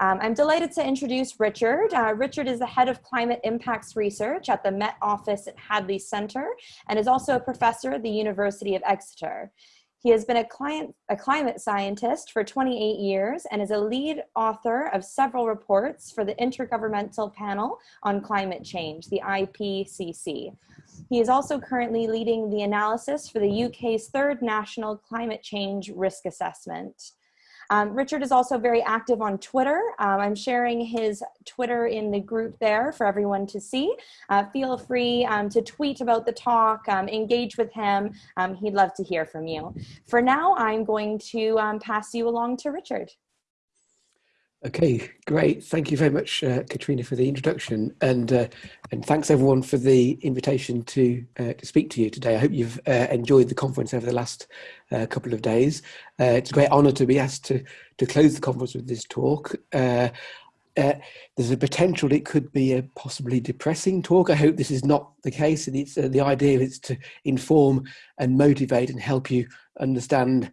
Um, I'm delighted to introduce Richard. Uh, Richard is the head of climate impacts research at the Met Office at Hadley Center and is also a professor at the University of Exeter. He has been a, client, a climate scientist for 28 years and is a lead author of several reports for the Intergovernmental Panel on Climate Change, the IPCC. He is also currently leading the analysis for the UK's third national climate change risk assessment. Um, Richard is also very active on Twitter. Um, I'm sharing his Twitter in the group there for everyone to see. Uh, feel free um, to tweet about the talk, um, engage with him. Um, he'd love to hear from you. For now, I'm going to um, pass you along to Richard. Okay, great. Thank you very much, uh, Katrina, for the introduction, and uh, and thanks everyone for the invitation to uh, to speak to you today. I hope you've uh, enjoyed the conference over the last uh, couple of days. Uh, it's a great honour to be asked to to close the conference with this talk. there's a potential it could be a possibly depressing talk. I hope this is not the case, and it's the idea is to inform and motivate and help you understand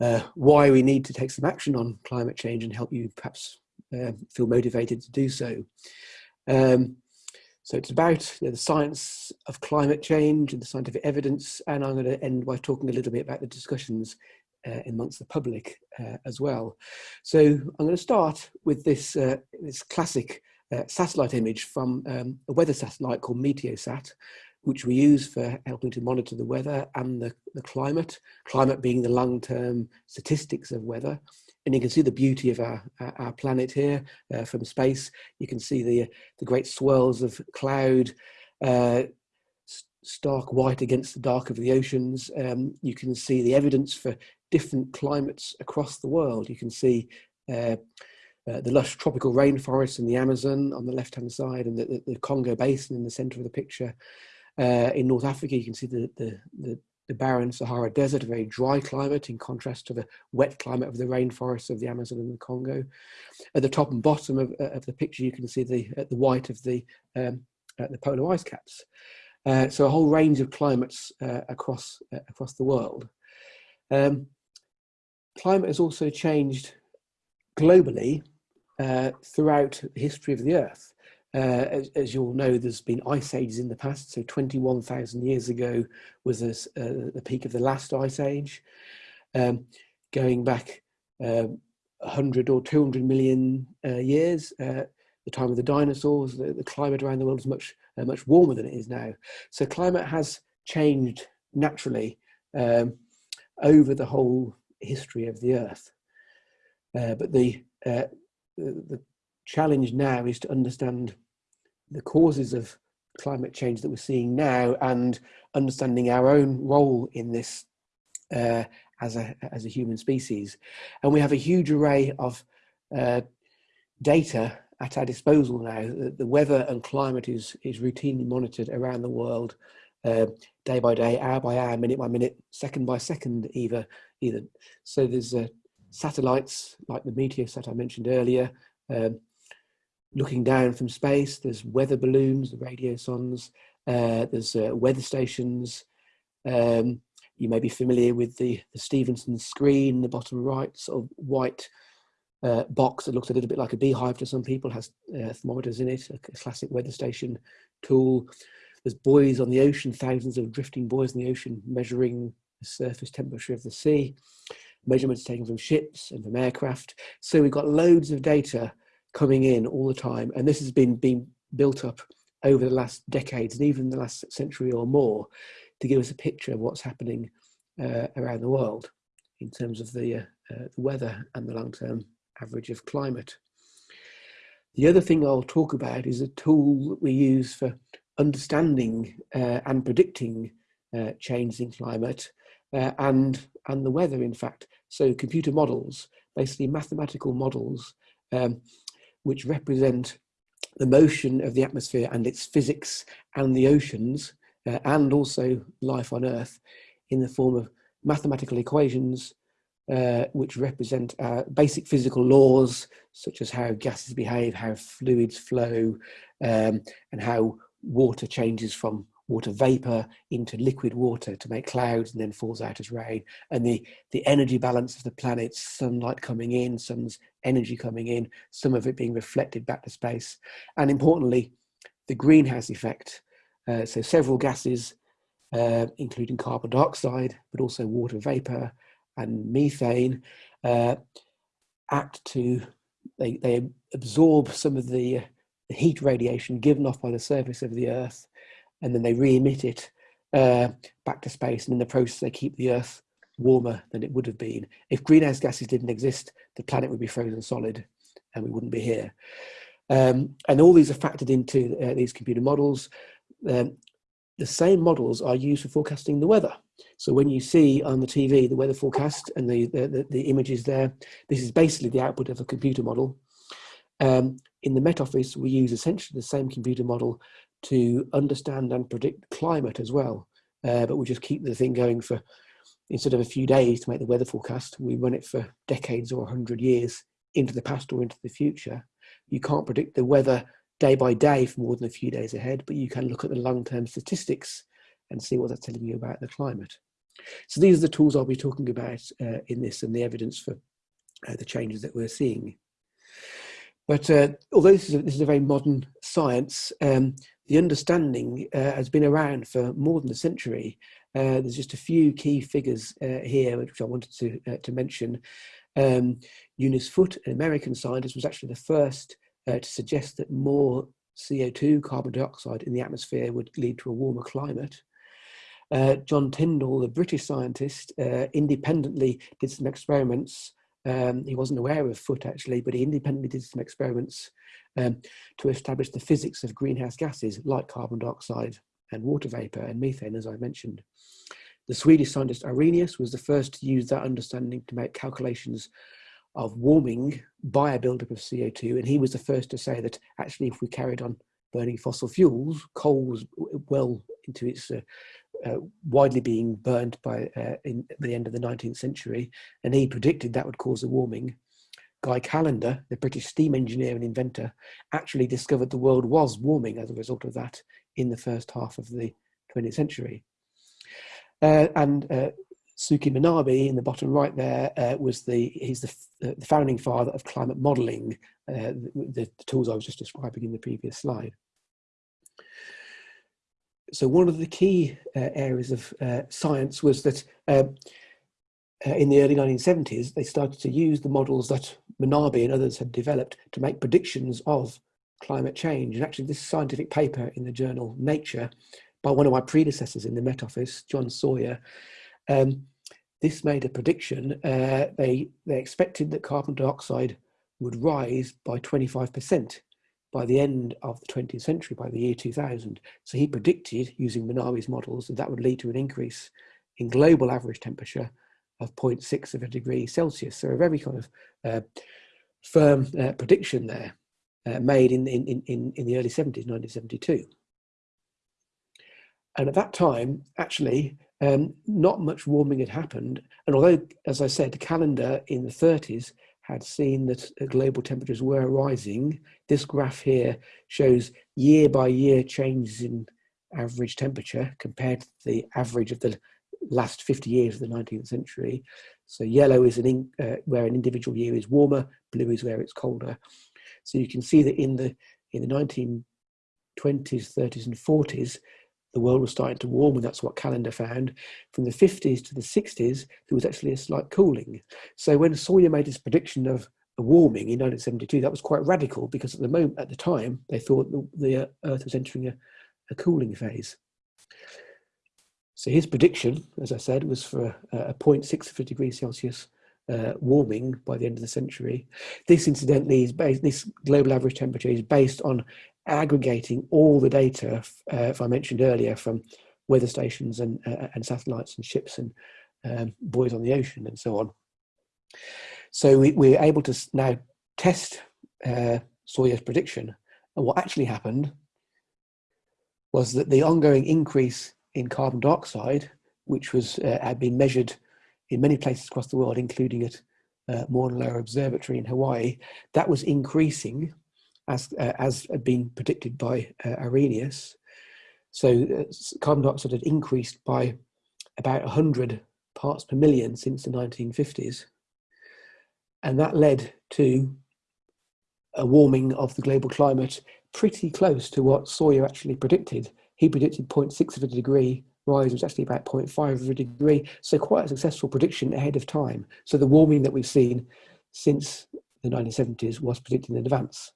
uh, why we need to take some action on climate change and help you perhaps uh, feel motivated to do so. Um, so it's about you know, the science of climate change and the scientific evidence, and I'm going to end by talking a little bit about the discussions uh, amongst the public uh, as well. So I'm going to start with this, uh, this classic uh, satellite image from um, a weather satellite called Meteosat, which we use for helping to monitor the weather and the, the climate, climate being the long-term statistics of weather. And you can see the beauty of our, our planet here uh, from space. You can see the, the great swirls of cloud, uh, stark white against the dark of the oceans. Um, you can see the evidence for different climates across the world. You can see uh, uh, the lush tropical rainforests in the Amazon on the left-hand side and the, the, the, Congo Basin in the center of the picture. Uh, in North Africa, you can see the, the, the, the, barren Sahara Desert, a very dry climate in contrast to the wet climate of the rainforests of the Amazon and the Congo. At the top and bottom of, uh, of the picture, you can see the, uh, the white of the, um, uh, the polar ice caps. Uh, so a whole range of climates uh, across, across the world. Um, climate has also changed globally throughout the history of the Earth. Uh, as, as, you all know, there's been ice ages in the past. So 21,000 years ago was this, uh, the peak of the last ice age. Um, going back uh, 100 or 200 million uh, years, uh, the time of the dinosaurs, the, the, climate around the world is much, uh, much warmer than it is now. So climate has changed naturally um, over the whole history of the Earth. but the, the, the challenge now is to understand the causes of climate change that we're seeing now and understanding our own role in this uh, as, a, as a human species. And we have a huge array of uh, data at our disposal now. The, the, weather and climate is, is routinely monitored around the world uh, day by day, hour by hour, minute by minute, second by second either. either. So there's uh, satellites like the Meteosat I mentioned earlier, um, looking down from space, there's weather balloons, the radiosondes, uh, there's uh, weather stations. Um, you may be familiar with the, the Stevenson screen, the bottom right, sort of white uh, box that looks a little bit like a beehive to some people, has uh, thermometers in it, a classic weather station tool. There's buoys on the ocean, thousands of drifting buoys in the ocean measuring the surface temperature of the sea. Measurements taken from ships and from aircraft. So we've got loads of data coming in all the time. And this has been being built up over the last decades and even the last century or more to give us a picture of what's happening uh, around the world in terms of the, uh, uh, the weather and the long-term average of climate. The other thing I'll talk about is a tool that we use for understanding uh, and predicting uh, changes in climate uh, and, and the weather, in fact. So computer models, basically mathematical models um, which represent the motion of the atmosphere and its physics and the oceans uh, and also life on earth in the form of mathematical equations uh, which represent uh, basic physical laws such as how gases behave, how fluids flow um, and how water changes from water vapor into liquid water to make clouds and then falls out as rain. And the, the energy balance of the planet, sunlight coming in, sun's energy coming in, some of it being reflected back to space. And importantly, the greenhouse effect. Uh, so several gases, uh, including carbon dioxide, but also water vapor and methane, uh, act to, they, they absorb some of the, the heat radiation given off by the surface of the earth and then they re-emit it uh, back to space. And in the process, they keep the Earth warmer than it would have been. If greenhouse gases didn't exist, the planet would be frozen solid and we wouldn't be here. Um, and all these are factored into uh, these computer models. Um, the same models are used for forecasting the weather. So when you see on the TV the weather forecast and the, the, the, the images there, this is basically the output of a computer model. Um, in the Met Office, we use essentially the same computer model to understand and predict climate as well. Uh, but we just keep the thing going for, instead of a few days to make the weather forecast, we run it for decades or 100 years into the past or into the future. You can't predict the weather day by day for more than a few days ahead, but you can look at the long-term statistics and see what that's telling you about the climate. So these are the tools I'll be talking about uh, in this and the evidence for uh, the changes that we're seeing. But uh, although this is, a, this is, a, very modern science, um, the understanding uh, has been around for more than a century. Uh, there's just a few key figures uh, here which I wanted to, uh, to mention. Um, Eunice Foote, an American scientist, was actually the first uh, to suggest that more CO2, carbon dioxide in the atmosphere would lead to a warmer climate. Uh, John Tyndall, the British scientist, independently did some experiments um, he wasn't aware of Foote actually, but he independently did some experiments um, to establish the physics of greenhouse gases like carbon dioxide and water vapor and methane, as I mentioned. The Swedish scientist Arrhenius was the first to use that understanding to make calculations of warming by a buildup of CO2. And he was the first to say that actually, if we carried on burning fossil fuels, coal was well into its uh, uh, widely being burned by uh, in the end of the 19th century, and he predicted that would cause a warming. Guy Callendar, the British steam engineer and inventor, actually discovered the world was warming as a result of that in the first half of the 20th century. Uh, and uh, Suki Manabe in the bottom right there uh, was the he's the, the, founding father of climate modelling, the, the tools I was just describing in the previous slide so one of the key uh, areas of uh, science was that um, uh, in the early 1970s, they started to use the models that Manabe and others had developed to make predictions of climate change. And actually this scientific paper in the journal Nature by one of my predecessors in the Met Office, John Sawyer, um, this made a prediction. Uh, they, they expected that carbon dioxide would rise by 25% by the end of the 20th century, by the year 2000. So he predicted, using Manabe's models, that that would lead to an increase in global average temperature of 0.6 of a degree Celsius. So a very kind of uh, firm uh, prediction there uh, made in, in, in, in the early 70s, 1972. And at that time, actually, um, not much warming had happened. And although, as I said, the Callendar in the 30s had seen that global temperatures were rising. This graph here shows year by year changes in average temperature compared to the average of the last 50 years of the 19th century. So yellow is an uh, where an individual year is warmer, blue is where it's colder. So you can see that in the in the 1920s, 30s and 40s, the world was starting to warm and that's what Callendar found. From the 50s to the 60s, there was actually a slight cooling. So when Sawyer made his prediction of a warming in 1972, that was quite radical because at the moment, at the time, they thought the, the uh, Earth was entering a, a cooling phase. So his prediction, as I said, was for a, a 0.6 of a degree Celsius uh, warming by the end of the century. This, incidentally, is based, this global average temperature is based on aggregating all the data, uh, if I mentioned earlier, from weather stations and, uh, and satellites and ships and um, buoys on the ocean and so on. So we, we're able to now test uh, Sawyer's prediction. And what actually happened was that the ongoing increase in carbon dioxide, which was uh, had been measured in many places across the world, including at uh, Mauna Loa Observatory in Hawaii, that was increasing as, uh, as had been predicted by uh, Arrhenius. So uh, carbon dioxide had increased by about 100 parts per million since the 1950s. And that led to a warming of the global climate pretty close to what Sawyer actually predicted. He predicted 0.6 of a degree rise was actually about 0.5 of a degree. So quite a successful prediction ahead of time. So the warming that we've seen since the 1970s was predicted in advance.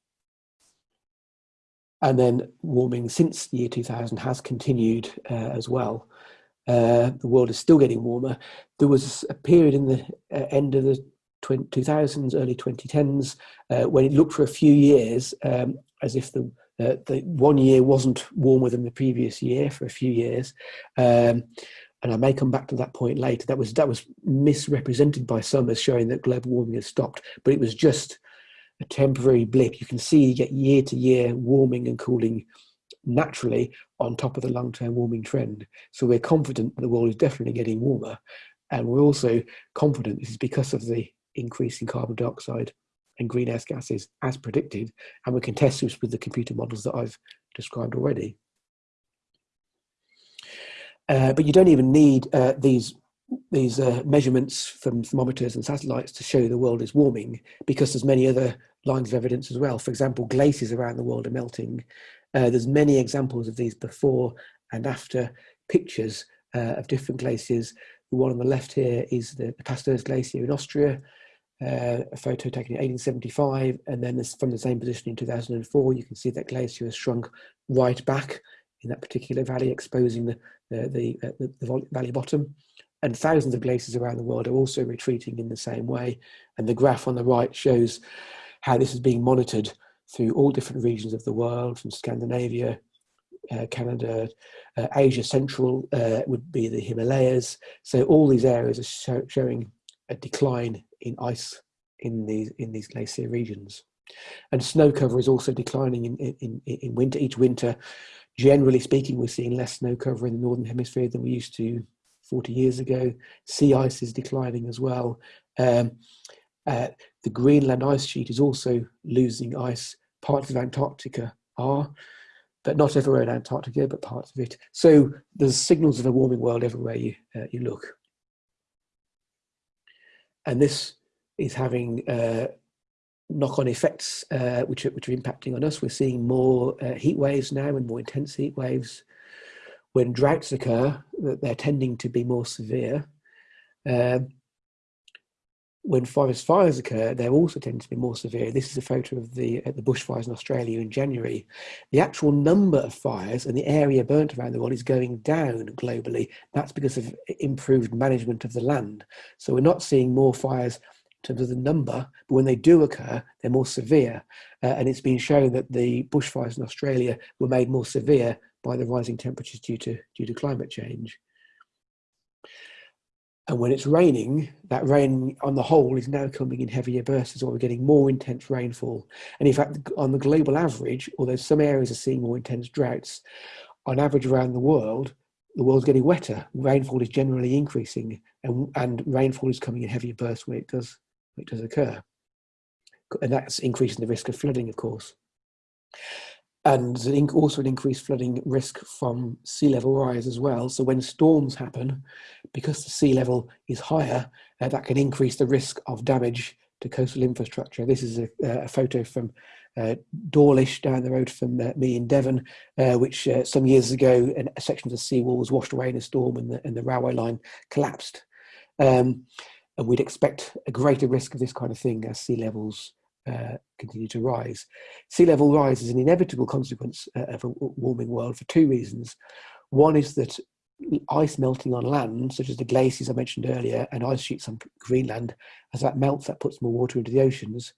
And then warming since the year 2000 has continued uh, as well. Uh, the world is still getting warmer. There was a period in the uh, end of the 2000s, early 2010s, uh, when it looked for a few years um, as if the, uh, the one year wasn't warmer than the previous year for a few years. Um, and I may come back to that point later. That was that was misrepresented by some as showing that global warming has stopped, but it was just a temporary blip. You can see you get year to year warming and cooling naturally on top of the long-term warming trend. So we're confident the world is definitely getting warmer, and we're also confident this is because of the increase in carbon dioxide and greenhouse gases as predicted, and we can test this with the computer models that I've described already. Uh, but you don't even need uh, these these uh, measurements from thermometers and satellites to show the world is warming because there's many other lines of evidence as well. For example, glaciers around the world are melting. Uh, there's many examples of these before and after pictures uh, of different glaciers. The one on the left here is the, the Pasterze Glacier in Austria, uh, a photo taken in 1875, and then this, from the same position in 2004, you can see that glacier has shrunk right back in that particular valley, exposing the, the, the, uh, the, the valley bottom. And thousands of glaciers around the world are also retreating in the same way. And the graph on the right shows how this is being monitored through all different regions of the world, from Scandinavia, uh, Canada, uh, Asia Central uh, would be the Himalayas. So all these areas are show, showing a decline in ice in these in these glacier regions. And snow cover is also declining in, in, in winter. Each winter, generally speaking, we're seeing less snow cover in the Northern Hemisphere than we used to 40 years ago. Sea ice is declining as well. Um, uh, the Greenland ice sheet is also losing ice. Parts of Antarctica are, but not everywhere in Antarctica, but parts of it. So there's signals of a warming world everywhere you, uh, you look. And this is having uh, knock-on effects uh, which, are, which are impacting on us. We're seeing more uh, heat waves now and more intense heat waves. When droughts occur, they're tending to be more severe. Um, when forest fires occur, they also tend to be more severe. This is a photo of the uh, the bushfires in Australia in January. The actual number of fires and the area burnt around the world is going down globally. That's because of improved management of the land. So we're not seeing more fires in terms of the number, but when they do occur, they're more severe. Uh, and it's been shown that the bushfires in Australia were made more severe by the rising temperatures due to due to climate change. And when it's raining, that rain on the whole is now coming in heavier bursts, or we're getting more intense rainfall. And in fact, on the global average, although some areas are seeing more intense droughts, on average around the world, the world's getting wetter. Rainfall is generally increasing, and, and rainfall is coming in heavier bursts when it does, when it does occur. And that's increasing the risk of flooding, of course and also an increased flooding risk from sea level rise as well. So when storms happen, because the sea level is higher, uh, that can increase the risk of damage to coastal infrastructure. This is a, a photo from uh, Dawlish down the road from uh, me in Devon, uh, which uh, some years ago a section of the seawall was washed away in a storm and the, and the railway line collapsed. Um, and we'd expect a greater risk of this kind of thing as sea levels uh, continue to rise. Sea level rise is an inevitable consequence uh, of a warming world for two reasons. One is that ice melting on land, such as the glaciers I mentioned earlier, and ice sheets on Greenland, as that melts, that puts more water into the oceans.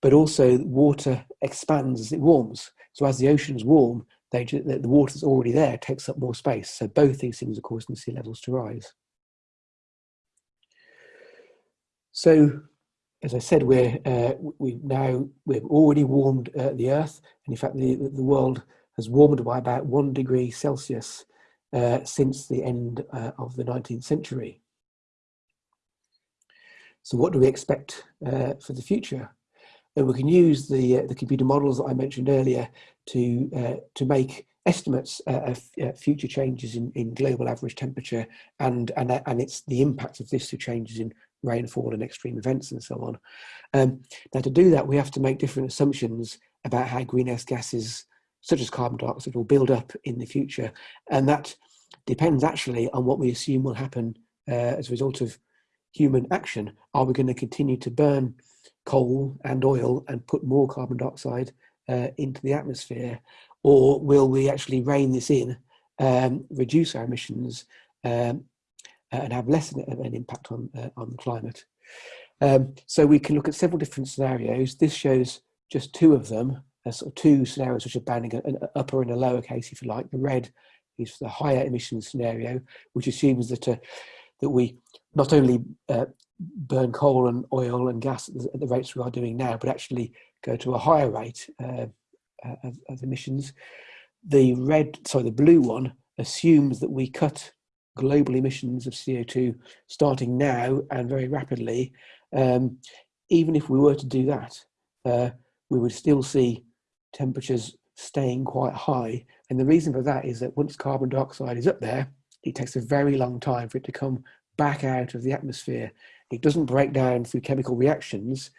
But also, water expands as it warms. So, as the oceans warm, they, the water that's already there takes up more space. So, both these things are causing sea levels to rise. So, as I said, we're uh, we now we've already warmed uh, the Earth, and in fact, the the world has warmed by about one degree Celsius uh, since the end uh, of the 19th century. So, what do we expect uh, for the future? We can use the uh, the computer models that I mentioned earlier to to make estimates of future changes in, in global average temperature and, and, and it's the impact of this to changes in rainfall and extreme events and so on. Um, now to do that, we have to make different assumptions about how greenhouse gases, such as carbon dioxide, will build up in the future. And that depends actually on what we assume will happen uh, as a result of human action. Are we going to continue to burn coal and oil and put more carbon dioxide uh, into the atmosphere? Or will we actually rein this in, um, reduce our emissions um, and have less of an impact on, uh, on the climate? Um, so we can look at several different scenarios. This shows just two of them, uh, sort of two scenarios which are banning an upper and a lower case, if you like. The red is the higher emissions scenario, which assumes that uh, that we not only uh, burn coal and oil and gas at the, rates we are doing now, but actually go to a higher rate uh, uh, of, of, emissions. The red, sorry, the blue one assumes that we cut global emissions of CO2 starting now and very rapidly. Um, even if we were to do that, uh, we would still see temperatures staying quite high. And the reason for that is that once carbon dioxide is up there, it takes a very long time for it to come back out of the atmosphere. It doesn't break down through chemical reactions.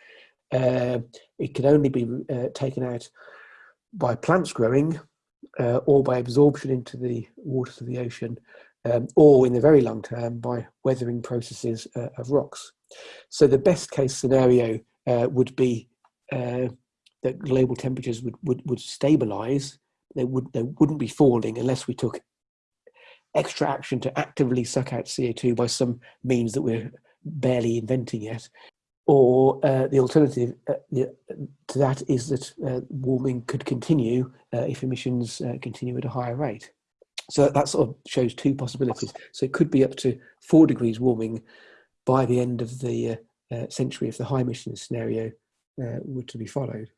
Uh, it can only be uh, taken out by plants growing uh, or by absorption into the waters of the ocean um, or in the very long term by weathering processes uh, of rocks. So the best case scenario uh, would be uh, that global temperatures would, would, would stabilize. They, would, they wouldn't be falling unless we took extra action to actively suck out CO2 by some means that we're barely inventing yet. Or uh, the alternative uh, to that is that uh, warming could continue uh, if emissions continue at a higher rate. So that sort of shows two possibilities. So it could be up to four degrees warming by the end of the uh, century if the high emissions scenario were to be followed.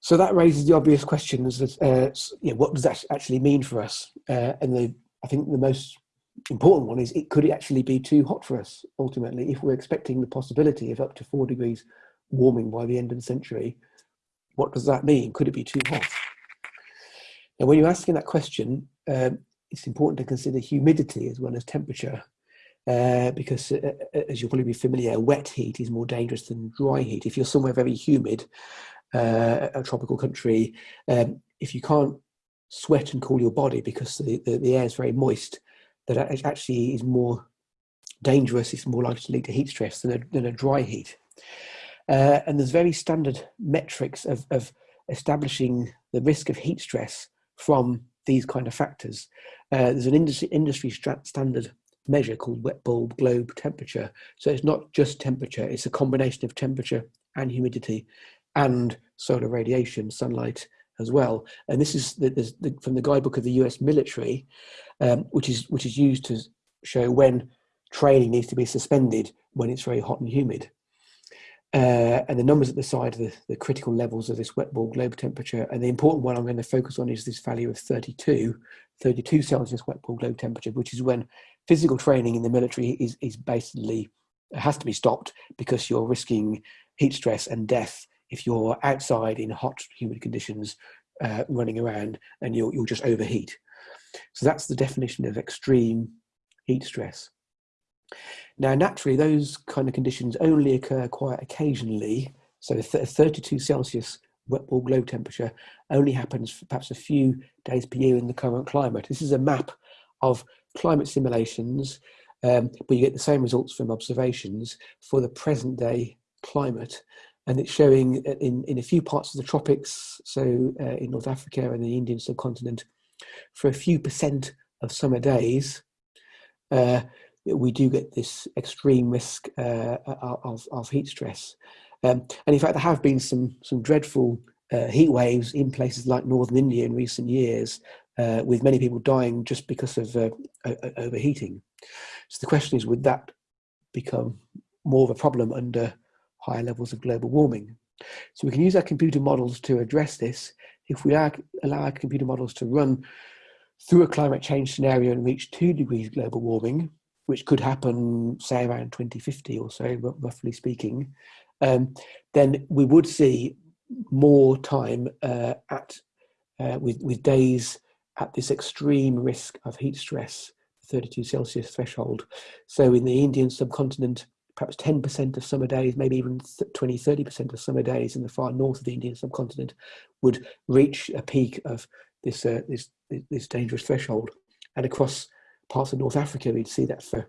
So that raises the obvious questions that, uh, what does that actually mean for us? Uh, and the, I think the most important one is it could actually be too hot for us ultimately if we're expecting the possibility of up to four degrees warming by the end of the century what does that mean could it be too hot and when you're asking that question um, it's important to consider humidity as well as temperature uh, because uh, uh as you'll probably be familiar wet heat is more dangerous than dry heat if you're somewhere very humid uh, a tropical country, um, if you can't sweat and cool your body because the, the, the, air is very moist, that actually is more dangerous, it's more likely to lead to heat stress than a, than a dry heat. Uh, and there's very standard metrics of, of establishing the risk of heat stress from these kind of factors. Uh, there's an industry, industry standard measure called wet bulb globe temperature. So it's not just temperature, it's a combination of temperature and humidity and solar radiation, sunlight as well. And this is the, the, from the guidebook of the US military, um, which is which is used to show when training needs to be suspended when it's very hot and humid. Uh, and the numbers at the side are the, the, critical levels of this wet bulb globe temperature. And the important one I'm going to focus on is this value of 32, 32 Celsius wet bulb globe temperature, which is when physical training in the military is, is basically has to be stopped because you're risking heat stress and death if you're outside in hot, humid conditions, uh, running around, and you'll, you'll just overheat. So that's the definition of extreme heat stress. Now, naturally, those kind of conditions only occur quite occasionally. So 32 Celsius wet bulb globe temperature only happens for perhaps a few days per year in the current climate. This is a map of climate simulations, um, but you get the same results from observations for the present day climate and it's showing in, in a few parts of the tropics, so uh, in North Africa and the Indian subcontinent, for a few percent of summer days, uh, we do get this extreme risk uh, of, of heat stress. Um, and in fact, there have been some, some dreadful uh, heat waves in places like northern India in recent years, uh, with many people dying just because of uh, overheating. So the question is, would that become more of a problem under higher levels of global warming. So we can use our computer models to address this. If we allow our computer models to run through a climate change scenario and reach two degrees global warming, which could happen, say, around 2050 or so, roughly speaking, um, then we would see more time uh, at uh, with, with days at this extreme risk of heat stress, 32 Celsius threshold. So in the Indian subcontinent, perhaps 10% of summer days, maybe even 20, 30% of summer days in the far north of the Indian subcontinent would reach a peak of this, uh, this, this dangerous threshold. And across parts of North Africa, we'd see that for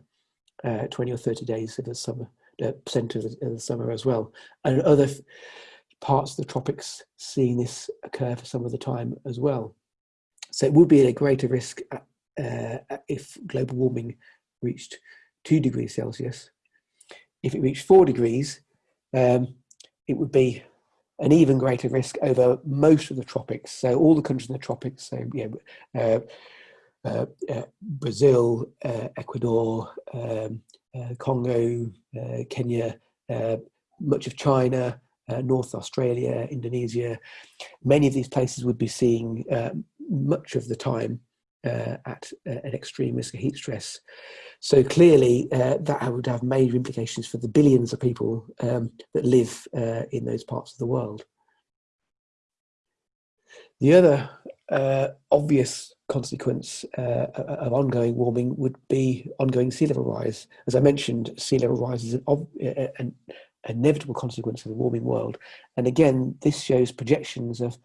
uh, 20 or 30 days of the summer, uh, percent of the, summer as well. And other parts of the tropics seeing this occur for some of the time as well. So it would be at a greater risk uh, if global warming reached two degrees Celsius. If it reached four degrees, um, it would be an even greater risk over most of the tropics. So all the countries in the tropics, so yeah, uh, uh, uh, Brazil, uh, Ecuador, um, uh, Congo, uh, Kenya, much of China, North Australia, Indonesia, many of these places would be seeing much of the time uh, at uh, an extreme risk of heat stress. So clearly uh, that would have major implications for the billions of people um, that live uh, in those parts of the world. The other uh, obvious consequence uh, of ongoing warming would be ongoing sea level rise. As I mentioned, sea level rise is an, an inevitable consequence of the warming world. And again, this shows projections of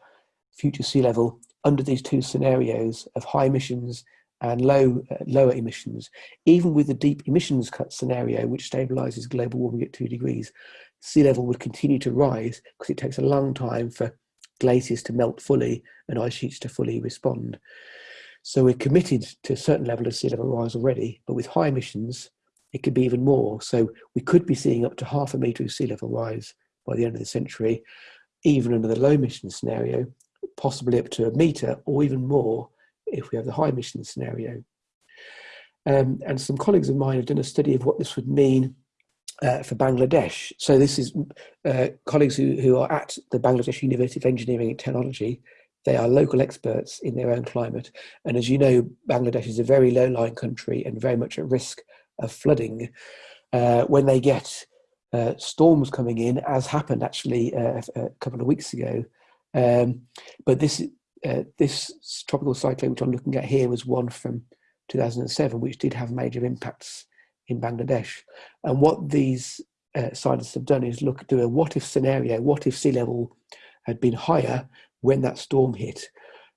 future sea level under these two scenarios of high emissions and low uh, lower emissions, even with the deep emissions cut scenario, which stabilizes global warming at two degrees, sea level would continue to rise because it takes a long time for glaciers to melt fully and ice sheets to fully respond. So we're committed to a certain level of sea level rise already, but with high emissions, it could be even more. So we could be seeing up to half a metre of sea level rise by the end of the century, even under the low emission scenario, possibly up to a metre or even more if we have the high emission scenario. Um, and some colleagues of mine have done a study of what this would mean uh, for Bangladesh. So this is uh, colleagues who, who are at the Bangladesh University of Engineering and Technology. They are local experts in their own climate. And as you know, Bangladesh is a very low-lying country and very much at risk of flooding. Uh, when they get uh, storms coming in, as happened actually uh, a couple of weeks ago, um, but this uh, this tropical cyclone, which I'm looking at here, was one from 2007, which did have major impacts in Bangladesh. And what these uh, scientists have done is look do a what if scenario. What if sea level had been higher when that storm hit?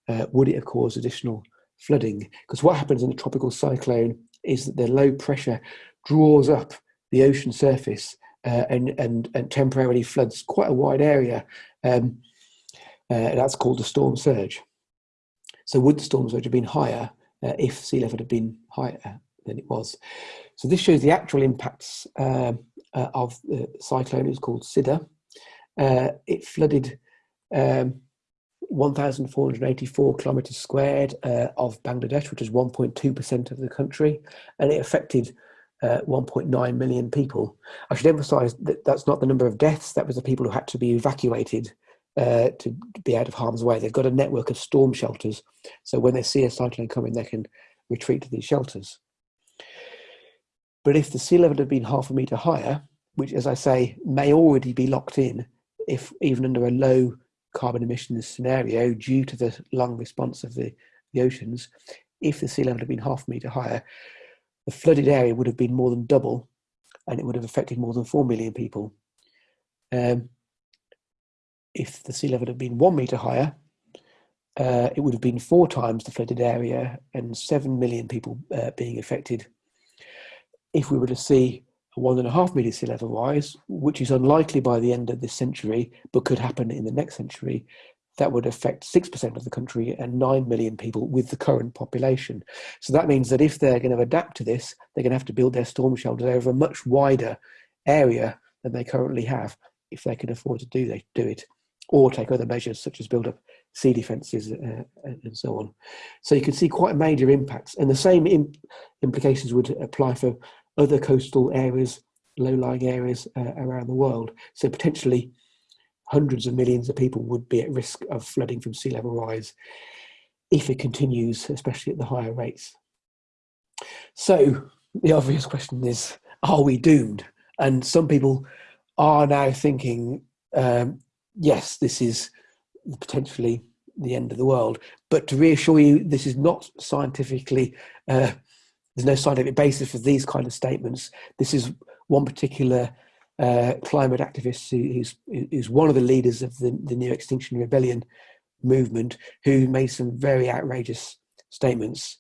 Uh, would it have caused additional flooding? Because what happens in a tropical cyclone is that the low pressure draws up the ocean surface uh, and, and, and temporarily floods quite a wide area. Um, uh, that's called the storm surge. So would the storm surge have been higher uh, if sea level had been higher than it was? So this shows the actual impacts uh, uh of the cyclone. It's called Sidr. Uh, it flooded um, 1,484 kilometres squared uh, of Bangladesh, which is 1.2% of the country, and it affected uh, 1.9 million people. I should emphasise that that's not the number of deaths, that was the people who had to be evacuated uh, to be out of harm's way. They've got a network of storm shelters, so when they see a cyclone coming, they can retreat to these shelters. But if the sea level had been half a metre higher, which, as I say, may already be locked in, if even under a low carbon emissions scenario, due to the long response of the, the oceans, if the sea level had been half a metre higher, the flooded area would have been more than double, and it would have affected more than 4 million people. Um, if the sea level had been one metre higher, uh, it would have been four times the flooded area and 7 million people uh, being affected. If we were to see one and a half metre sea level rise, which is unlikely by the end of this century, but could happen in the next century, that would affect 6% of the country and 9 million people with the current population. So that means that if they're going to adapt to this, they're going to have to build their storm shelters over a much wider area than they currently have if they can afford to do, they, do it or take other measures such as build up sea defences uh, and so on. So you can see quite major impacts and the same imp implications would apply for other coastal areas, low-lying areas uh, around the world. So potentially hundreds of millions of people would be at risk of flooding from sea level rise if it continues, especially at the higher rates. So the obvious question is, are we doomed? And some people are now thinking um, yes, this is potentially the end of the world. But to reassure you, this is not scientifically. Uh, there's no scientific basis for these kind of statements. This is one particular uh, climate activist who, who's, who's one of the leaders of the, the New Extinction Rebellion movement, who made some very outrageous statements.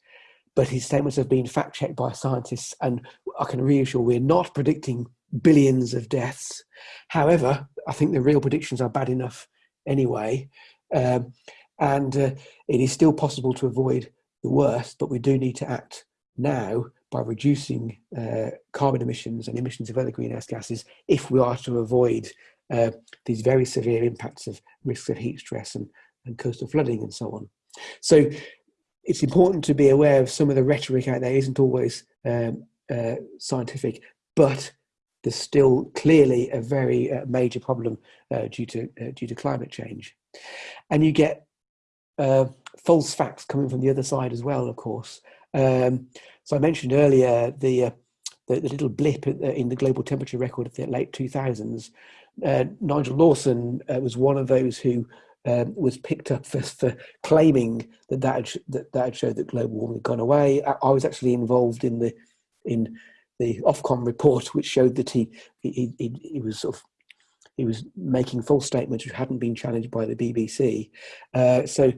But his statements have been fact checked by scientists, and I can reassure we're not predicting billions of deaths. However, I think the real predictions are bad enough anyway. Um, and uh, it is still possible to avoid the worst, but we do need to act now by reducing uh, carbon emissions and emissions of other greenhouse gases if we are to avoid uh, these very severe impacts of risks of heat stress and, and coastal flooding and so on. So it's important to be aware of some of the rhetoric out there isn't always um, uh, scientific, but there's still clearly a very uh, major problem uh, due to uh, due to climate change, and you get false facts coming from the other side as well, of course. Um, so I mentioned earlier the, uh, the, the little blip in the global temperature record of the late 2000s. Uh, Nigel Lawson was one of those who um, was picked up for, for claiming that that had, that, that had showed that global warming had gone away. I, I was actually involved in the in the Ofcom report, which showed that he, he, he, he was sort of he was making false statements which hadn't been challenged by the BBC. Uh, so,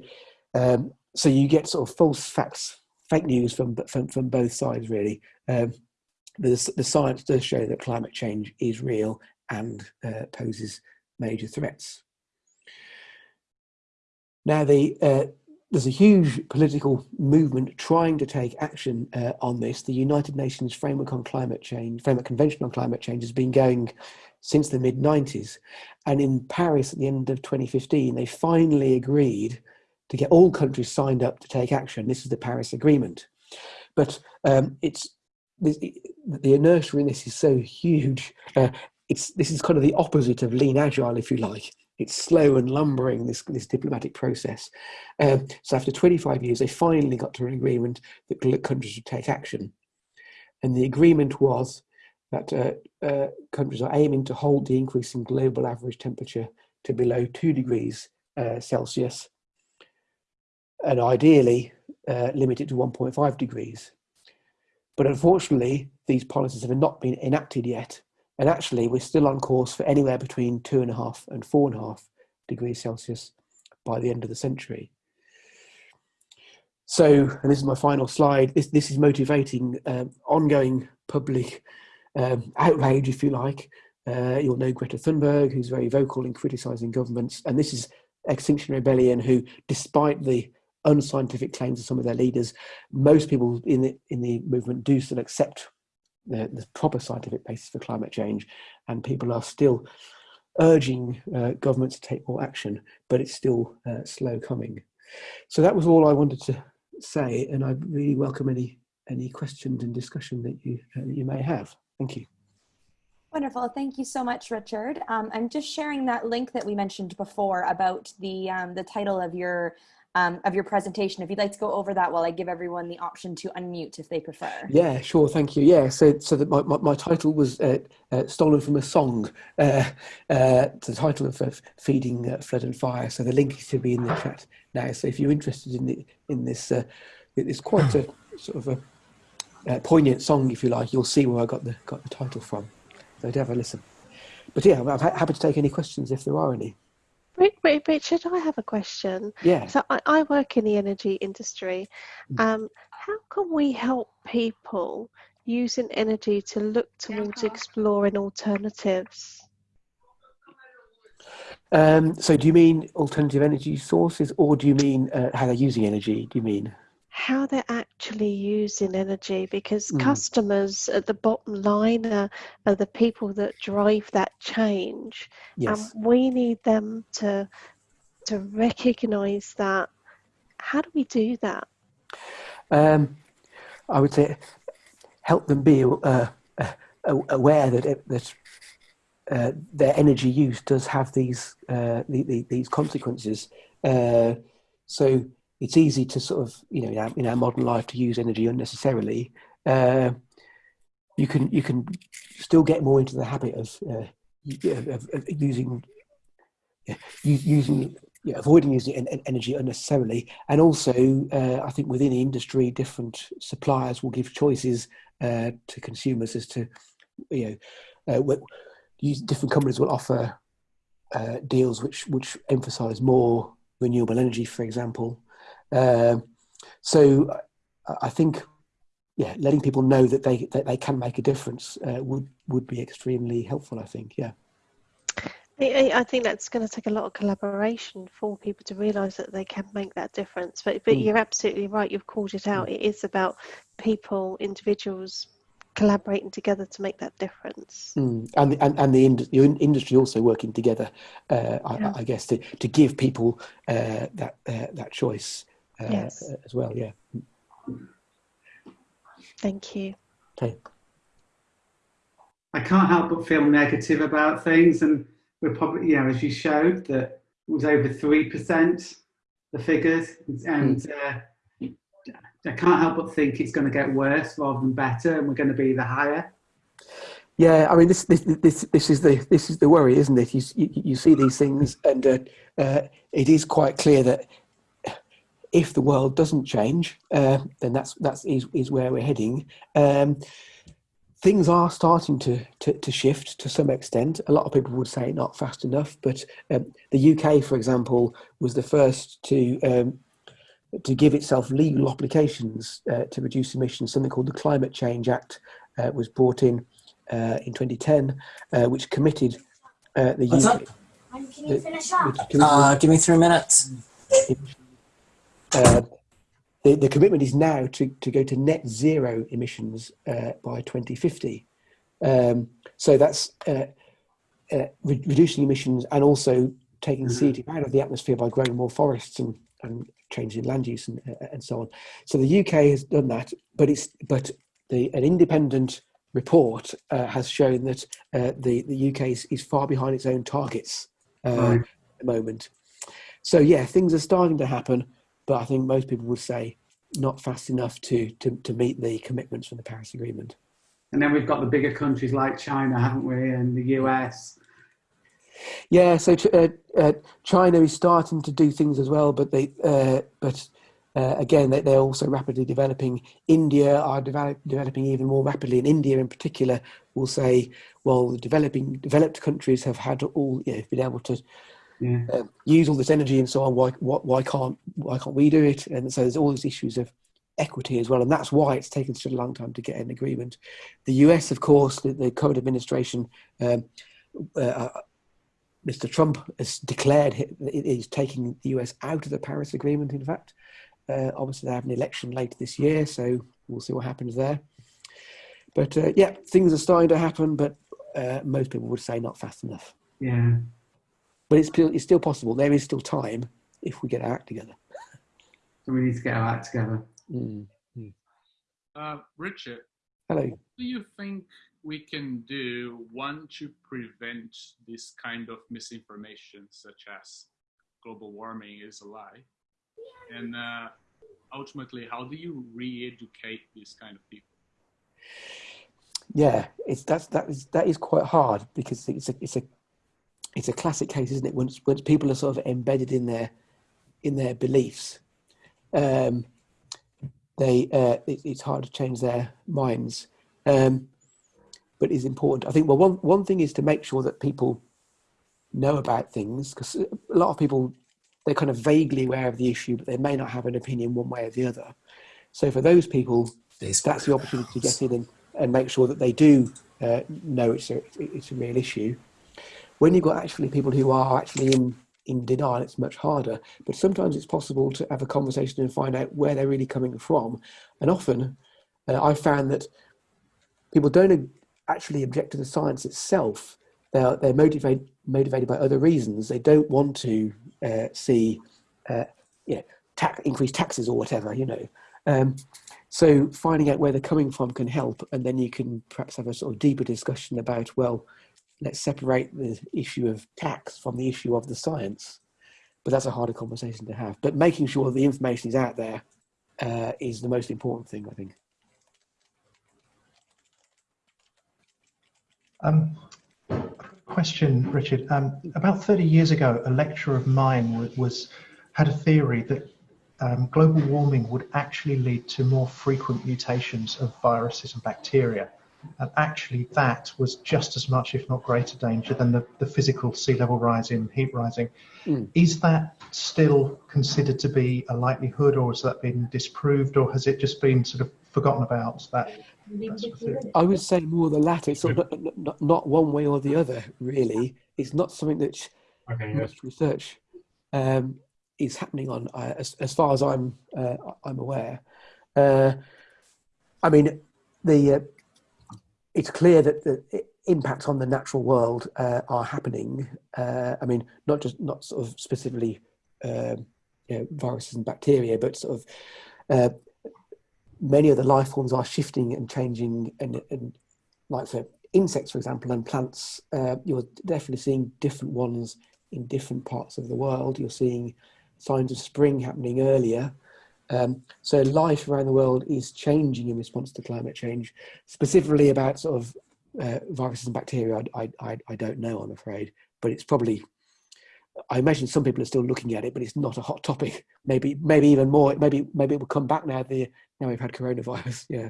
um, so you get sort of false facts, fake news from from, from both sides, really. Um, the, the science does show that climate change is real and uh, poses major threats. Now, the uh, there's a huge political movement trying to take action uh, on this. The United Nations Framework on Climate Change, Framework Convention on Climate Change, has been going since the mid 90s. And in Paris at the end of 2015, they finally agreed to get all countries signed up to take action. This is the Paris Agreement. But um, it's the, the inertia in this is so huge. Uh, it's this is kind of the opposite of lean agile, if you like it's slow and lumbering this this diplomatic process. Um, so after 25 years, they finally got to an agreement that countries should take action, and the agreement was that uh, uh, countries are aiming to hold the increase in global average temperature to below two degrees uh, Celsius, and ideally uh, limit it to 1.5 degrees. But unfortunately, these policies have not been enacted yet, and actually, we're still on course for anywhere between two and a half and four and a half degrees Celsius by the end of the century. So, and this is my final slide, this, this is motivating um, ongoing public um, outrage, if you like. Uh, you'll know Greta Thunberg, who's very vocal in criticising governments. And this is Extinction Rebellion, who, despite the unscientific claims of some of their leaders, most people in the, in the movement do still accept the, the proper scientific basis for climate change, and people are still urging uh, governments to take more action, but it's still uh, slow coming. So that was all I wanted to say, and I really welcome any any questions and discussion that you uh, you may have. Thank you. Wonderful. Thank you so much, Richard. Um, I'm just sharing that link that we mentioned before about the um, the title of your um, of your presentation. If you'd like to go over that while I give everyone the option to unmute if they prefer. Yeah, sure. Thank you. Yeah, so so that my, my, my title was uh, uh, stolen from a song. Uh, uh the title of uh, Feeding uh, Flood and Fire. So the link is to be in the chat now. So if you're interested in the in this, it's quite a sort of a poignant song, if you like. You'll see where I got the got the title from. So have a listen. But yeah, I'm happy to take any questions if there are any. Richard, I have a question. Yeah. So I, I work in the energy industry. Mm. Um, how can we help people using energy to look towards exploring alternatives? Um, so do you mean alternative energy sources or do you mean uh, how they're using energy? Do you mean? How they're actually using energy because mm. customers at the bottom line are, are, the people that drive that change yes. and we need them to to recognize that how do we do that um, i would say help them be uh, uh, aware that that uh, their energy use does have these uh, the, the, these consequences uh, so it's easy to sort of you know in our, in our modern life to use energy unnecessarily. Uh, you can you can still get more into the habit of, uh, of, of using using yeah, avoiding using energy unnecessarily, and also uh, I think within the industry, different suppliers will give choices uh, to consumers as to you know uh, what, different companies will offer uh, deals which which emphasise more renewable energy, for example. Um, so I think yeah, letting people know that they that they can make a difference uh, would would be extremely helpful. I think, yeah. I, I think that's going to take a lot of collaboration for people to realise that they can make that difference. But but mm. you're absolutely right. You've called it out. Mm. It is about people, individuals collaborating together to make that difference. Mm. And, and and the, ind- the industry also working together, uh, yeah. I, I, guess, to, to give people uh, that uh, that choice uh, yes. as well. Yeah. Thank you. Okay. I can't help but feel negative about things, and we're probably, you know, as you showed, that it was over three percent the figures, and mm. uh, I can't help but think it's going to get worse rather than better, and we're going to be the higher. Yeah, I mean, this this this this is the this is the worry, isn't it? You you, you see these things, and uh, uh, it is quite clear that if the world doesn't change, uh, then that's that's is, is where we're heading. Um, things are starting to, to, to shift to some extent. A lot of people would say not fast enough, but um, the UK, for example, was the first to um, to give itself legal obligations uh, to reduce emissions. Something called the Climate Change Act uh, was brought in uh, in 2010, uh, which committed uh, the What's UK. Up? Can you finish up? Uh, give me three minutes. Uh, the, the commitment is now to, to go to net zero emissions uh, by 2050. Um, so that's uh, uh, re reducing emissions and also taking mm-hmm. CO2 out of the atmosphere by growing more forests and, and changing land use and, uh, and so on. So the UK has done that, but it's but the an independent report uh, has shown that uh, the the UK is, is, far behind its own targets uh, right. at the moment. So yeah, things are starting to happen but I think most people would say not fast enough to, to, to meet the commitments from the Paris Agreement. And then we've got the bigger countries like China, haven't we, and the US. Yeah, so uh, uh, China is starting to do things as well, but they, uh, but uh, again, they, are also rapidly developing. India are develop, developing even more rapidly, and India in particular will say, well, the developing developed countries have had all you know, been able to yeah. um, use all this energy and so on. Why, why, why can't why can't we do it? And so there's all these issues of equity as well, and that's why it's taken such a long time to get an agreement. The US, of course, the, the current administration, um, uh, uh Mr. Trump has declared he's taking the US out of the Paris Agreement. In fact, uh, obviously they have an election later this year, so we'll see what happens there. But uh, yeah, things are starting to happen, but uh, most people would say not fast enough. Yeah but it's still, it's still possible. There is still time if we get our act together. So we need to get our act together. Mm. Mm. Uh, Richard. Hello. What do you think we can do one to prevent this kind of misinformation, such as global warming is a lie, and uh, ultimately, how do you re-educate these kind of people? Yeah, it's that's that is that is quite hard because it's a it's a it's a classic case, isn't it? Once once people are sort of embedded in their in their beliefs, um, they uh, it, it's hard to change their minds. Um, but it's important. I think. Well, one one thing is to make sure that people know about things because a lot of people they're kind of vaguely aware of the issue, but they may not have an opinion one way or the other. So for those people, that's the opportunity to get in and, and make sure that they do uh, know it's a it's a real issue. When you've got actually people who are actually in, in denial, it's much harder. But sometimes it's possible to have a conversation and find out where they're really coming from. And often uh, I've found that people don't actually object to the science itself. They're, they're motivated, motivated by other reasons. They don't want to uh, see uh, you know, increased taxes or whatever, you know. Um, so finding out where they're coming from can help, and then you can perhaps have a sort of deeper discussion about, well, let's separate the issue of tax from the issue of the science. But that's a harder conversation to have. But making sure the information is out there uh, is the most important thing, I think. Um, question, Richard. Um, about 30 years ago, a lecturer of mine was, had a theory that um, global warming would actually lead to more frequent mutations of viruses and bacteria. And actually, that was just as much, if not greater, danger than the, the physical sea level rise rising, heat rising. Mm. Is that still considered to be a likelihood, or has that been disproved, or has it just been sort of forgotten about? That, that sort of I would say more the latter. It's sort of not, not, not, one way or the other, really. It's not something that okay, yes. research um, is happening on, uh, as, as far as I'm uh, I'm aware. Uh, I mean, the uh, it's clear that the impacts on the natural world uh, are happening. Uh, I mean, not just not sort of specifically um, you know, viruses and bacteria, but sort of many of the life forms are shifting and changing, and, and like for insects, for example, and plants, you're definitely seeing different ones in different parts of the world. You're seeing signs of spring happening earlier. Um, so life around the world is changing in response to climate change. Specifically about sort of uh, viruses and bacteria, I, I, I don't know, I'm afraid, but it's probably, I imagine some people are still looking at it, but it's not a hot topic. Maybe, maybe even more, maybe, maybe it will come back now, the, now we've had coronavirus. Yeah.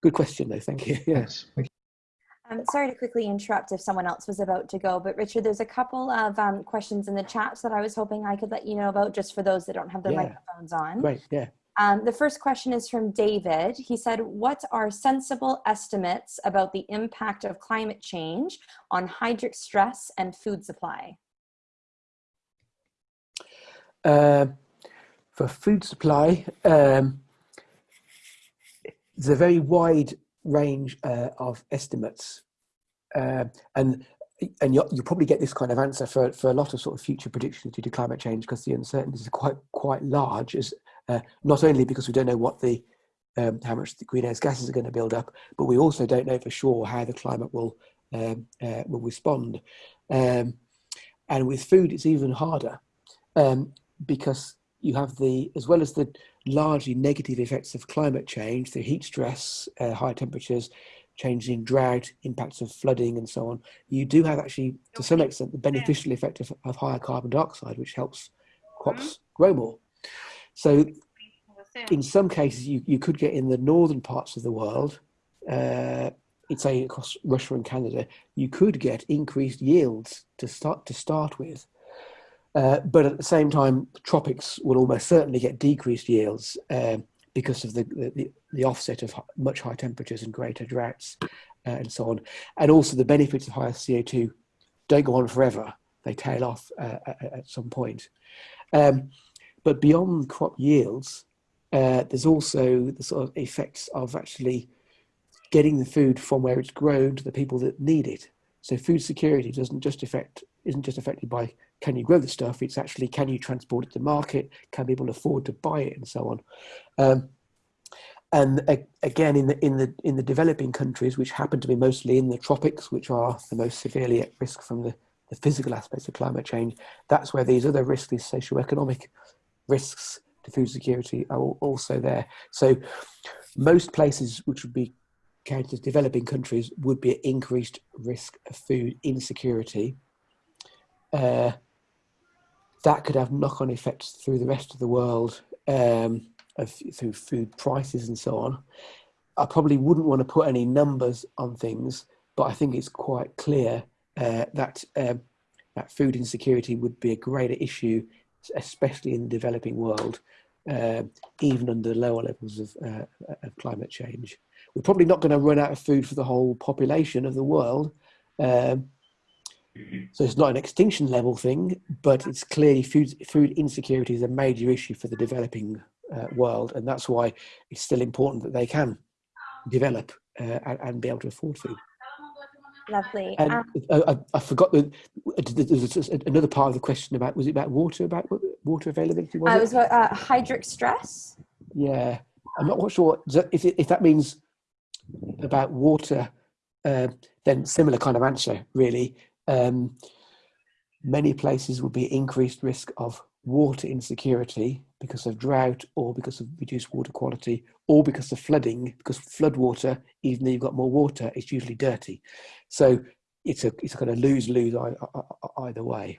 Good question though, thank you. Yes. Um, sorry to quickly interrupt if someone else was about to go, but Richard, there's a couple of um, questions in the chat that I was hoping I could let you know about just for those that don't have their yeah. microphones on. Right, yeah. Um, the first question is from David. He said, what are sensible estimates about the impact of climate change on hydric stress and food supply? Uh, for food supply, um, there's a very wide range uh, of estimates. Uh, and and you will probably get this kind of answer for, for a lot of sort of future predictions due to climate change because the uncertainties are quite quite large. As uh, not only because we don't know what the um, how much the greenhouse gases are going to build up, but we also don't know for sure how the climate will um, uh, will respond. Um, and with food, it's even harder um, because you have the as well as the largely negative effects of climate change, the heat stress, uh, high temperatures, changing drought, impacts of flooding and so on, you do have actually, to some extent, the beneficial effect of, of higher carbon dioxide, which helps crops mm-hmm. grow more. So in some cases, you, you could get in the northern parts of the world, uh, it's say across Russia and Canada, you could get increased yields to start to start with. Uh, but at the same time, the tropics will almost certainly get decreased yields uh, because of the, the, the, offset of much higher temperatures and greater droughts uh, and so on. And also the benefits of higher CO2 don't go on forever. They tail off uh, at, some point. Um, but beyond crop yields, uh, there's also the sort of effects of actually getting the food from where it's grown to the people that need it. So food security doesn't just affect isn't just affected by can you grow the stuff? It's actually can you transport it to market? Can people afford to buy it, and so on. Um, and again, in the in the in the developing countries, which happen to be mostly in the tropics, which are the most severely at risk from the, the physical aspects of climate change, that's where these other risks, these socio-economic risks to food security, are also there. So, most places which would be counted as developing countries would be at increased risk of food insecurity. Uh, that could have knock-on effects through the rest of the world um, of, through food prices and so on. I probably wouldn't want to put any numbers on things, but I think it's quite clear uh, that um, that food insecurity would be a greater issue, especially in the developing world, uh, even under lower levels of, uh, of, climate change. We're probably not going to run out of food for the whole population of the world, um, so it's not an extinction level thing, but it's clearly food, food insecurity is a major issue for the developing uh, world. And that's why it's still important that they can develop uh, and, and, be able to afford food. Lovely. And um, I, I, forgot the, there's another part of the question about, was it about water, about water availability? Was uh, it was about uh, hydric stress. Yeah. I'm not quite sure if, if that means about water, uh, then similar kind of answer, really um, many places will be increased risk of water insecurity because of drought or because of reduced water quality or because of flooding because flood water even though you've got more water it's usually dirty so it's a it's a kind of lose lose either way.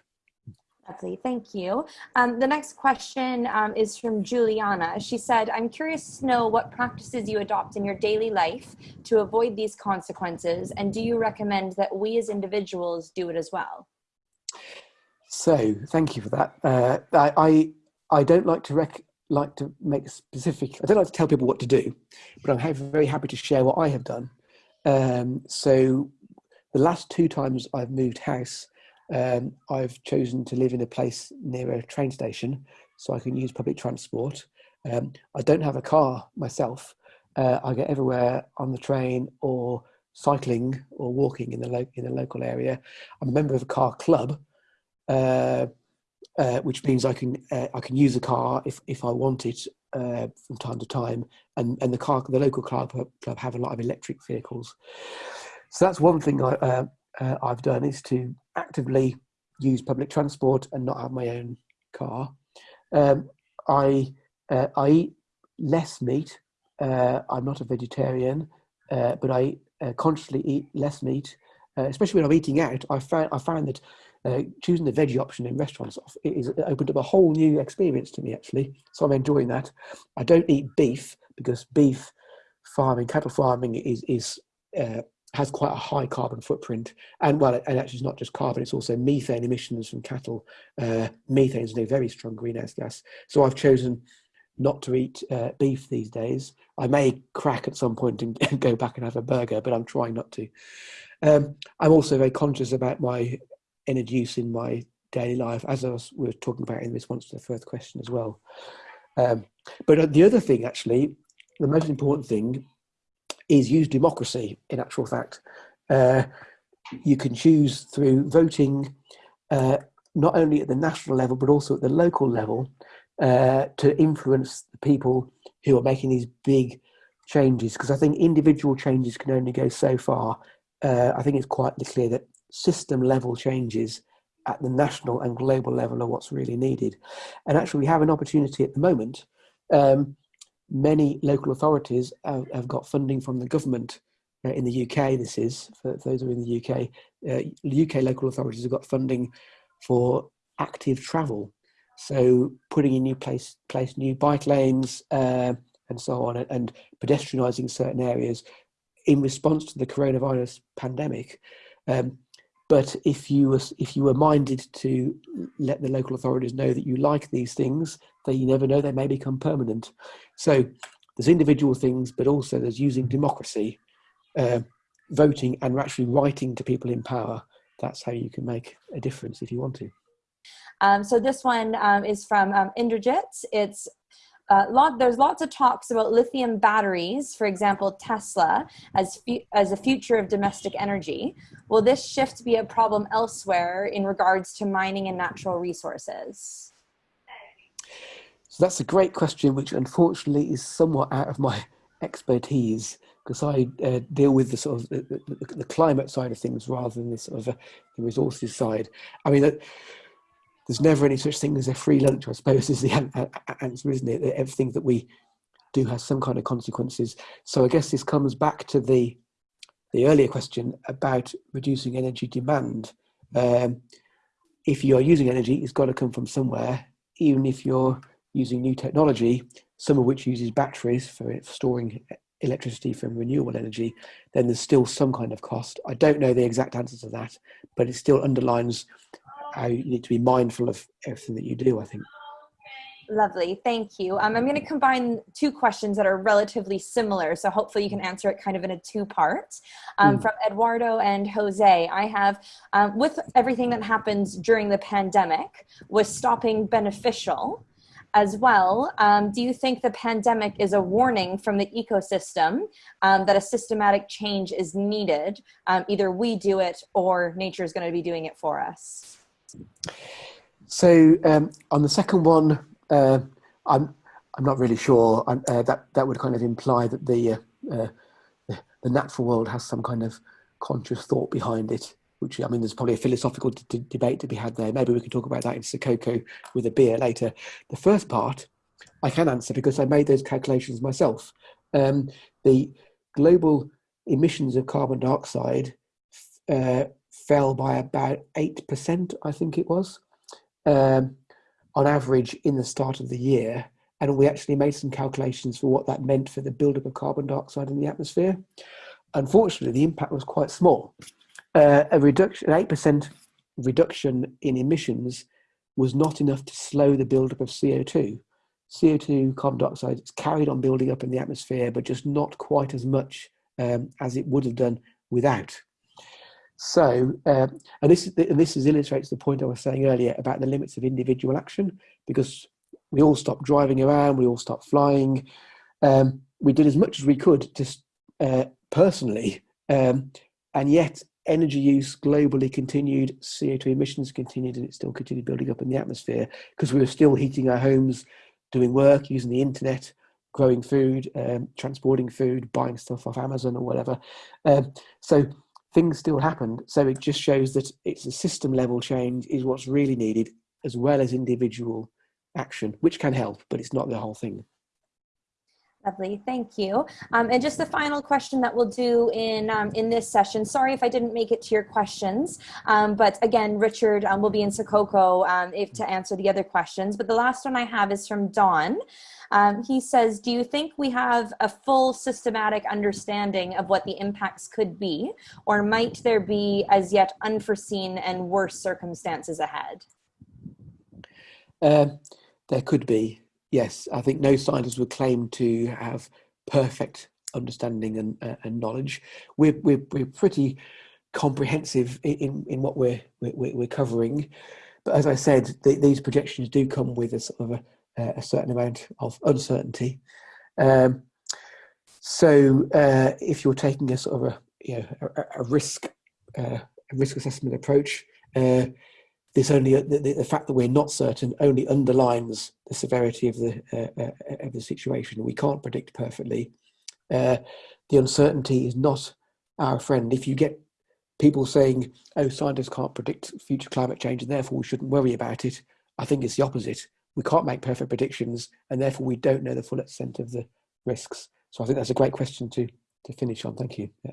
Thank you. Um, the next question um, is from Juliana. She said, I'm curious to know what practices you adopt in your daily life to avoid these consequences, and do you recommend that we as individuals do it as well? So, thank you for that. Uh, I, I, I don't like to rec like to make specific, I don't like to tell people what to do, but I'm very happy to share what I have done. Um, so the last two times I've moved house, um, I've chosen to live in a place near a train station so I can use public transport. Um, I don't have a car myself. Uh, I get everywhere on the train or cycling or walking in the, in the local area. I'm a member of a car club, uh, uh, which means I can uh, I can use a car if, if I want it uh, from time to time. And, and the car the local car club have a lot of electric vehicles. So that's one thing I, uh, I've done is to actively use public transport and not have my own car. Um, I uh, I eat less meat. Uh, I'm not a vegetarian, uh, but I uh, consciously eat less meat, uh, especially when I'm eating out. I found I found that choosing the veggie option in restaurants it, is, it opened up a whole new experience to me actually. So I'm enjoying that. I don't eat beef because beef farming, cattle farming is is has quite a high carbon footprint. And well, and actually it's not just carbon, it's also methane emissions from cattle. Uh, methane is a very strong greenhouse gas. So I've chosen not to eat uh, beef these days. I may crack at some point and, go back and have a burger, but I'm trying not to. Um, I'm also very conscious about my energy use in my daily life, as I was, we were talking about in response to the first question as well. Um, but the other thing, actually, the most important thing is use democracy in actual fact. Uh, you can choose through voting uh, not only at the national level but also at the local level uh, to influence the people who are making these big changes because I think individual changes can only go so far. Uh, I think it's quite clear that system level changes at the national and global level are what's really needed. And actually, we have an opportunity at the moment um, many local authorities have, have got funding from the government uh, in the UK. This is for those who are in the UK. Uh, UK local authorities have got funding for active travel, so putting in new place, place new bike lanes uh, and so on, and, and pedestrianising certain areas in response to the coronavirus pandemic. Um, but if you were if you were minded to let the local authorities know that you like these things, they you never know they may become permanent. So there's individual things, but also there's using democracy, uh, voting, and actually writing to people in power. That's how you can make a difference if you want to. Um, so this one um, is from um, Indrajit. It's uh, lot, there's lots of talks about lithium batteries, for example, Tesla, as, as a future of domestic energy. Will this shift be a problem elsewhere in regards to mining and natural resources? So that's a great question, which unfortunately is somewhat out of my expertise because I uh, deal with the sort of the, the, the, climate side of things rather than the sort of uh, the resources side. I mean, there's never any such thing as a free lunch, I suppose, is the answer, isn't it? That Everything that we do has some kind of consequences. So I guess this comes back to the the earlier question about reducing energy demand. Um, if you're using energy, it's got to come from somewhere, even if you're using new technology, some of which uses batteries for storing electricity from renewable energy, then there's still some kind of cost. I don't know the exact answer to that, but it still underlines how you need to be mindful of everything that you do, I think. Lovely, thank you. Um, I'm going to combine two questions that are relatively similar, so hopefully you can answer it kind of in a two part. Um, mm. From Eduardo and Jose, I have, um, with everything that happens during the pandemic, was stopping beneficial? as well, um, do you think the pandemic is a warning from the ecosystem um, that a systematic change is needed? Um, either we do it or nature is going to be doing it for us. So um, on the second one, uh, I'm I'm not really sure. Uh, that that would kind of imply that the, uh, uh, the natural world has some kind of conscious thought behind it. Which I mean, there's probably a philosophical debate to be had there. Maybe we can talk about that in Sococo with a beer later. The first part I can answer because I made those calculations myself. Um, the global emissions of carbon dioxide uh, fell by about 8%, I think it was, um, on average in the start of the year. And we actually made some calculations for what that meant for the buildup of carbon dioxide in the atmosphere. Unfortunately, the impact was quite small. Uh, a reduction, an 8% reduction in emissions was not enough to slow the buildup of CO2. CO2, carbon dioxide, is carried on building up in the atmosphere, but just not quite as much um, as it would have done without. So, uh, and this and this is illustrates the point I was saying earlier about the limits of individual action, because we all stopped driving around, we all stopped flying. Um, we did as much as we could just uh, personally, um, and yet energy use globally continued, CO2 emissions continued, and it still continued building up in the atmosphere because we were still heating our homes, doing work, using the internet, growing food, um, transporting food, buying stuff off Amazon or whatever. Um, so things still happened. So it just shows that it's a system level change is what's really needed, as well as individual action, which can help, but it's not the whole thing. Lovely, thank you. Um, and just the final question that we'll do in, um, in this session. Sorry if I didn't make it to your questions, um, but again, Richard um, will be in Sococo um, if to answer the other questions. But the last one I have is from Don. Um, he says, do you think we have a full systematic understanding of what the impacts could be, or might there be as yet unforeseen and worse circumstances ahead? Uh, there could be yes, I think no scientist would claim to have perfect understanding and, uh, and knowledge. We're, we're, we're pretty comprehensive in, in what we're, we're, we're covering. But as I said, the, these projections do come with a sort of a, a certain amount of uncertainty. Um, so uh, if you're taking a sort of a, you know, a, a risk, uh, risk assessment approach, uh, this only the, the, fact that we're not certain only underlines the severity of the uh, uh, of the situation. We can't predict perfectly. Uh, the uncertainty is not our friend. If you get people saying, "Oh, scientists can't predict future climate change, and therefore we shouldn't worry about it," I think it's the opposite. We can't make perfect predictions, and therefore we don't know the full extent of the risks. So I think that's a great question to to finish on. Thank you. Yeah.